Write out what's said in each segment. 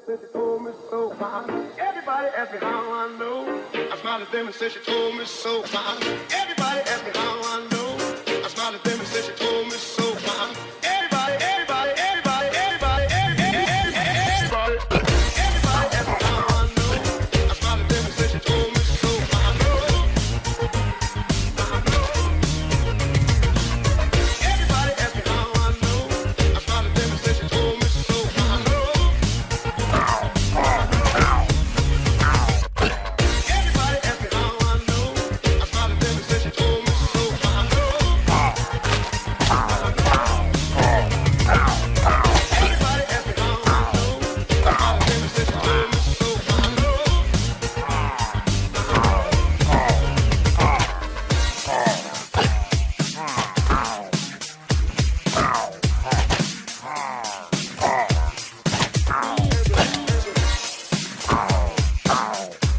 said she told me so. Everybody asked me how I know. I smiled at them and said she told me so.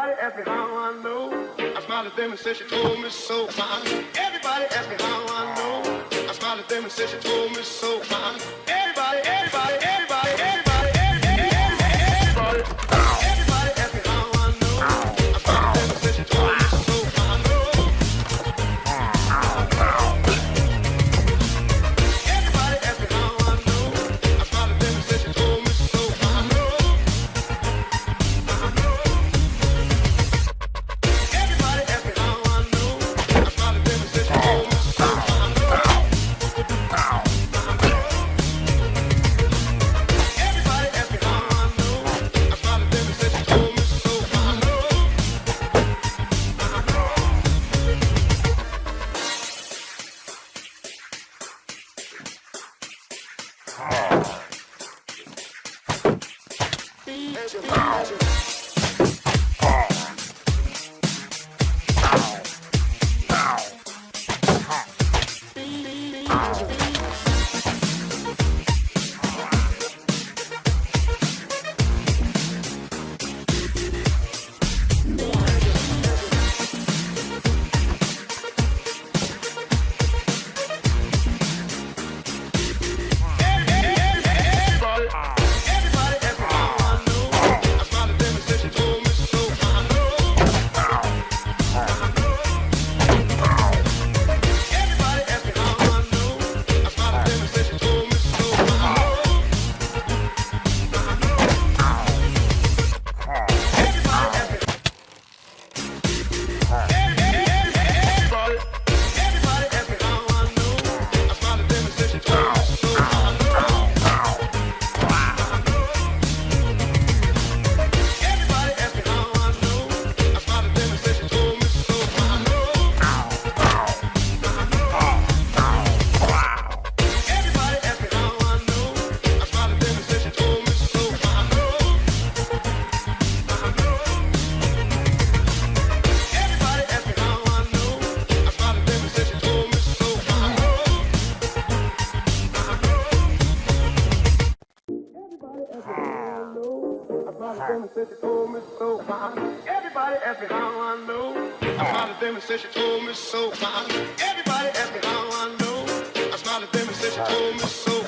Everybody asks me how I know. I smiled at them and said she told me so. Everybody asks me how I know. I smiled at them and said she told me so. Ow. Everybody ask me how I know. I smiled at them and said she told me so. Everybody ask me how I know. I smiled at them and said she told me so.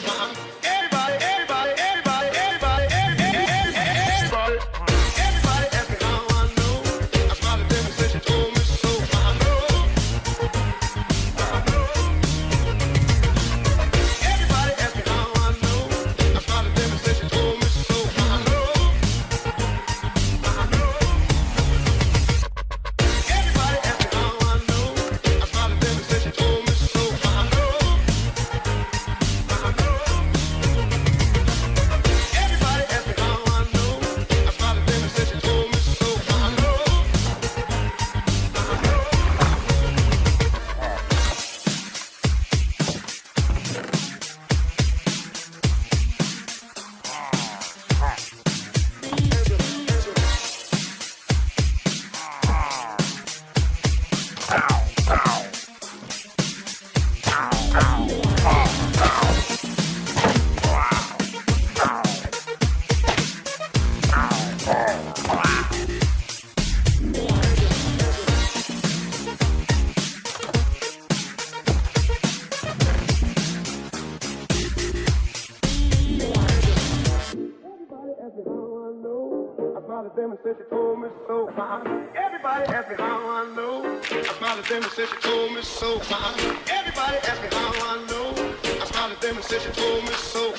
since she told me so. Everybody asks me how I know. I smiled at them and said she told me so. Everybody asks me how I know. I smiled at them and said she told me so.